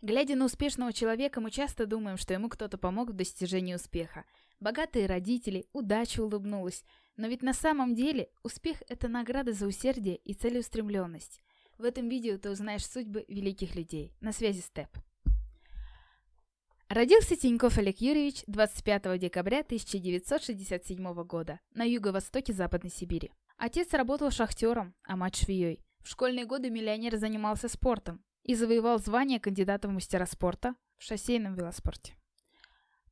Глядя на успешного человека, мы часто думаем, что ему кто-то помог в достижении успеха. Богатые родители, удача улыбнулась. Но ведь на самом деле успех – это награда за усердие и целеустремленность. В этом видео ты узнаешь судьбы великих людей. На связи Степ. Родился Тиньков Олег Юрьевич 25 декабря 1967 года на юго-востоке Западной Сибири. Отец работал шахтером, а мать швеей. В школьные годы миллионер занимался спортом и завоевал звание кандидата в мастера спорта в шоссейном велоспорте.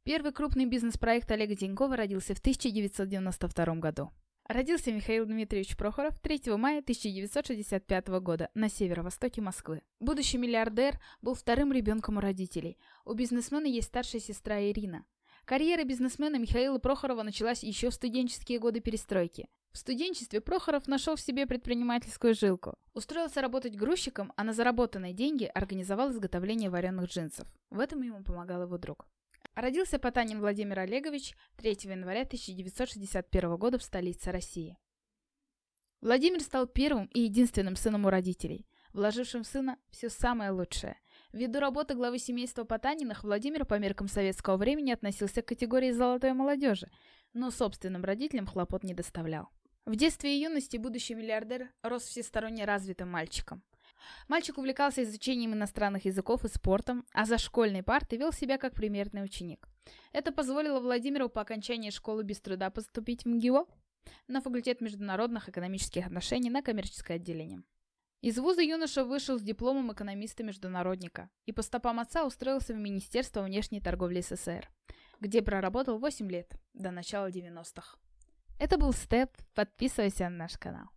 Первый крупный бизнес-проект Олега Тинькова родился в 1992 году. Родился Михаил Дмитриевич Прохоров 3 мая 1965 года на северо-востоке Москвы. Будущий миллиардер был вторым ребенком у родителей. У бизнесмена есть старшая сестра Ирина. Карьера бизнесмена Михаила Прохорова началась еще в студенческие годы перестройки. В студенчестве Прохоров нашел в себе предпринимательскую жилку. Устроился работать грузчиком, а на заработанные деньги организовал изготовление вареных джинсов. В этом ему помогал его друг. Родился Потанин Владимир Олегович 3 января 1961 года в столице России. Владимир стал первым и единственным сыном у родителей, вложившим в сына все самое лучшее. Ввиду работы главы семейства Потаниных, Владимир по меркам советского времени относился к категории золотой молодежи, но собственным родителям хлопот не доставлял. В детстве и юности будущий миллиардер рос всесторонне развитым мальчиком. Мальчик увлекался изучением иностранных языков и спортом, а за школьной партой вел себя как примерный ученик. Это позволило Владимиру по окончании школы без труда поступить в МГИО на факультет международных экономических отношений на коммерческое отделение. Из вуза юноша вышел с дипломом экономиста-международника и по стопам отца устроился в Министерство внешней торговли СССР, где проработал 8 лет, до начала 90-х. Это был Степ. Подписывайся на наш канал.